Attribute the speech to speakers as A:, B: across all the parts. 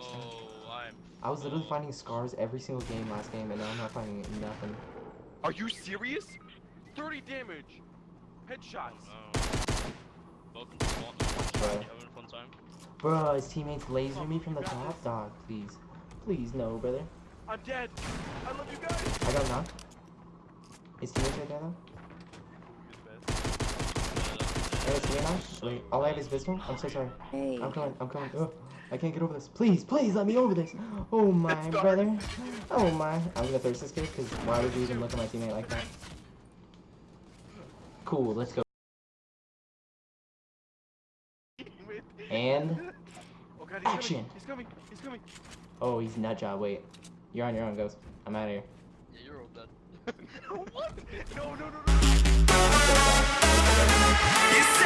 A: damage.
B: Oh, I'm.
A: I was literally finding scars every single game last game, and now I'm not finding nothing.
C: Are you serious? 30 damage. Headshots.
B: Oh, Welcome.
A: Bro.
B: You having a fun time?
A: Bro, his teammates laser oh, me from the top, dog. Please, please, no, brother.
C: I'm dead. I love you guys.
A: I got knocked. His teammates right there though. Hey, is he knocked? Wait, all I have is pistol. I'm so sorry.
D: Hey.
A: I'm coming. I'm coming. Ugh, I can't get over this. Please, please, let me over this. Oh my, brother. Oh my. I'm gonna thirst this kid because why would you even look at my teammate like that? Cool. Let's go. And
C: Oh god, he's
A: Action.
C: coming. He's coming. He's coming.
A: oh, he's nut job. Wait, you're on your own, Ghost. I'm out of here.
B: Yeah, you're all dead.
C: what? No, no, no, no.
E: You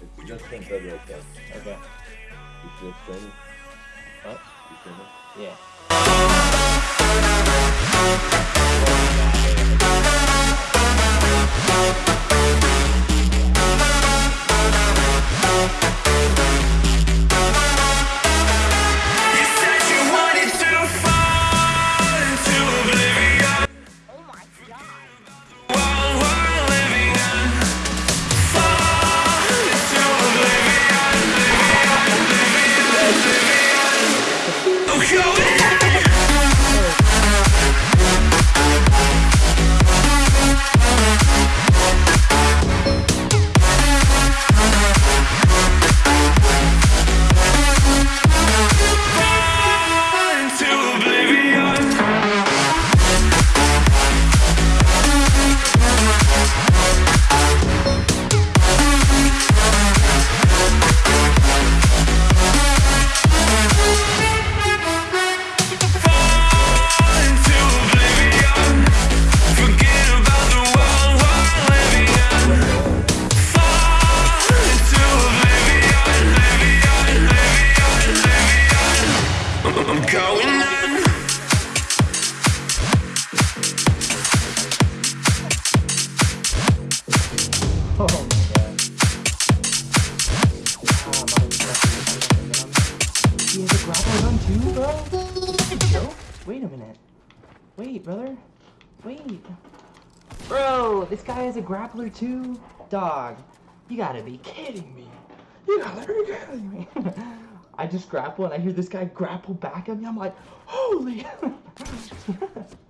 F: It's just in bed right there.
A: Okay.
F: You feel training?
A: What?
F: You training?
A: Yeah. Bro? Yo, wait a minute. Wait, brother. Wait. Bro, this guy has a grappler too? Dog, you gotta be kidding me. You gotta be kidding me. I just grapple and I hear this guy grapple back at me. I'm like, holy.